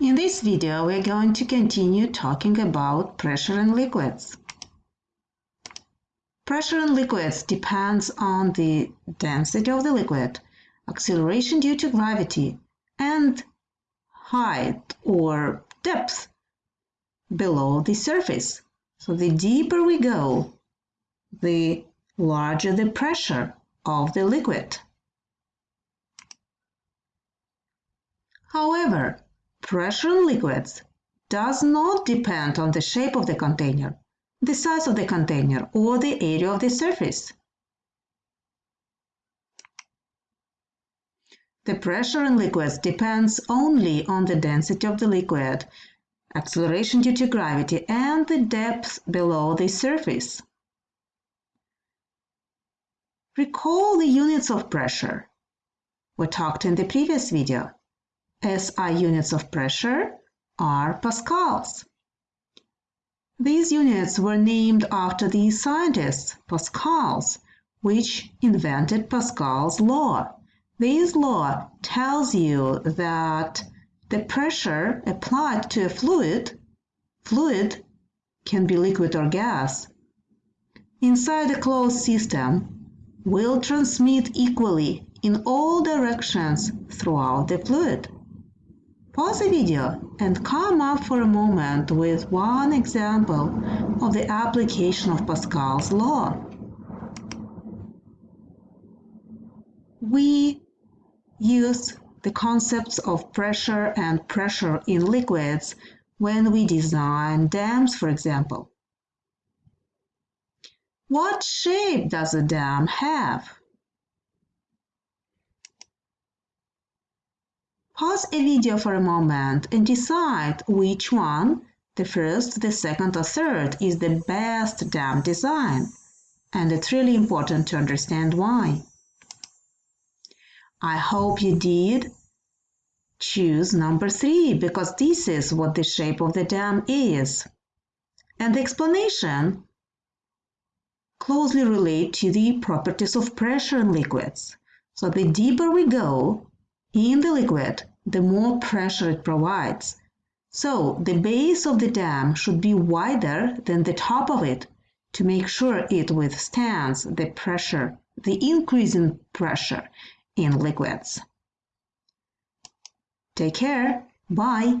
In this video, we're going to continue talking about pressure in liquids. Pressure in liquids depends on the density of the liquid, acceleration due to gravity, and height or depth below the surface. So the deeper we go, the larger the pressure of the liquid. However, Pressure in liquids does not depend on the shape of the container, the size of the container, or the area of the surface. The pressure in liquids depends only on the density of the liquid, acceleration due to gravity, and the depth below the surface. Recall the units of pressure we talked in the previous video. SI units of pressure are pascals. These units were named after the scientist Pascal's, which invented Pascal's law. This law tells you that the pressure applied to a fluid, fluid can be liquid or gas, inside a closed system will transmit equally in all directions throughout the fluid. Pause the video and come up for a moment with one example of the application of Pascal's law. We use the concepts of pressure and pressure in liquids when we design dams, for example. What shape does a dam have? Pause a video for a moment and decide which one, the first, the second or third, is the best dam design. And it's really important to understand why. I hope you did choose number three because this is what the shape of the dam is. And the explanation closely relate to the properties of pressure in liquids. So the deeper we go, in the liquid, the more pressure it provides. So the base of the dam should be wider than the top of it to make sure it withstands the pressure, the increase in pressure in liquids. Take care. Bye.